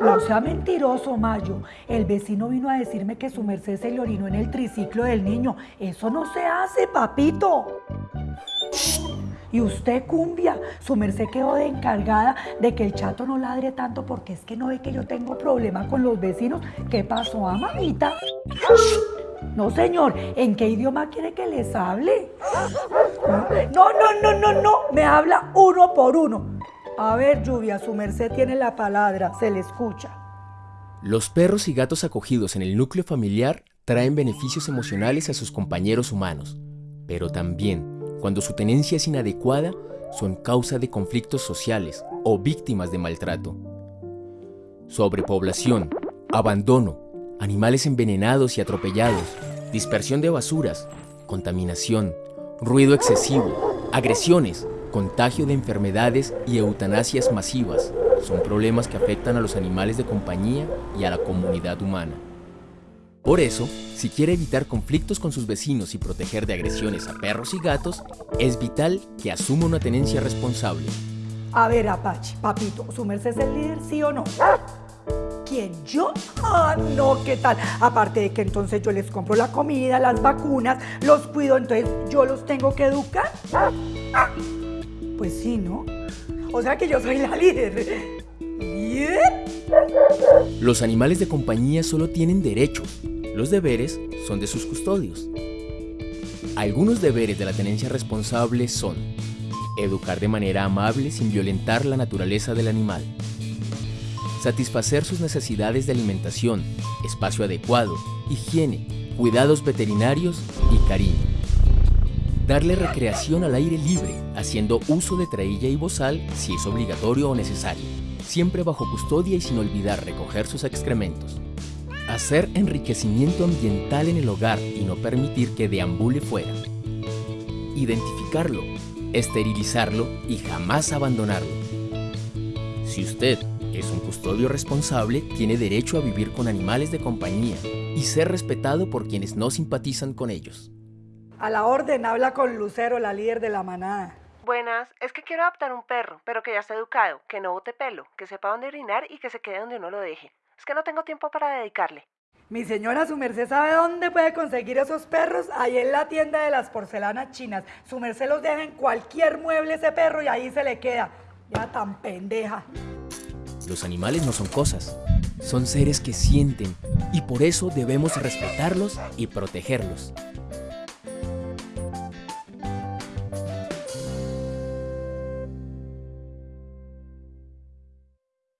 No sea mentiroso, Mayo. El vecino vino a decirme que su merced se le orinó en el triciclo del niño. Eso no se hace, papito. Y usted, cumbia, su merced quedó de encargada de que el chato no ladre tanto porque es que no ve que yo tengo problema con los vecinos. ¿Qué pasó, ah, mamita? No, señor, ¿en qué idioma quiere que les hable? No, no, no, no, no, me habla uno por uno. A ver, Lluvia, su merced tiene la palabra, se le escucha. Los perros y gatos acogidos en el núcleo familiar traen beneficios emocionales a sus compañeros humanos, pero también, cuando su tenencia es inadecuada, son causa de conflictos sociales o víctimas de maltrato. Sobrepoblación, abandono, animales envenenados y atropellados, dispersión de basuras, contaminación, ruido excesivo, agresiones, contagio de enfermedades y eutanasias masivas son problemas que afectan a los animales de compañía y a la comunidad humana. Por eso, si quiere evitar conflictos con sus vecinos y proteger de agresiones a perros y gatos, es vital que asuma una tenencia responsable. A ver, Apache, papito, ¿su merced es el líder, sí o no? ¿Quién? ¿Yo? Ah, no, ¿qué tal? Aparte de que entonces yo les compro la comida, las vacunas, los cuido, entonces yo los tengo que educar. Pues sí, ¿no? O sea que yo soy la líder. ¿Líder? Los animales de compañía solo tienen derechos. Los deberes son de sus custodios. Algunos deberes de la tenencia responsable son educar de manera amable sin violentar la naturaleza del animal, satisfacer sus necesidades de alimentación, espacio adecuado, higiene, cuidados veterinarios y cariño darle recreación al aire libre, haciendo uso de trailla y bozal si es obligatorio o necesario, siempre bajo custodia y sin olvidar recoger sus excrementos. Hacer enriquecimiento ambiental en el hogar y no permitir que deambule fuera. Identificarlo, esterilizarlo y jamás abandonarlo. Si usted es un custodio responsable, tiene derecho a vivir con animales de compañía y ser respetado por quienes no simpatizan con ellos. A la orden, habla con Lucero, la líder de la manada. Buenas, es que quiero adoptar un perro, pero que ya esté educado, que no bote pelo, que sepa dónde orinar y que se quede donde uno lo deje. Es que no tengo tiempo para dedicarle. Mi señora, su merced sabe dónde puede conseguir esos perros. Ahí en la tienda de las porcelanas chinas. Su merced los deja en cualquier mueble ese perro y ahí se le queda. Ya tan pendeja. Los animales no son cosas, son seres que sienten y por eso debemos respetarlos y protegerlos.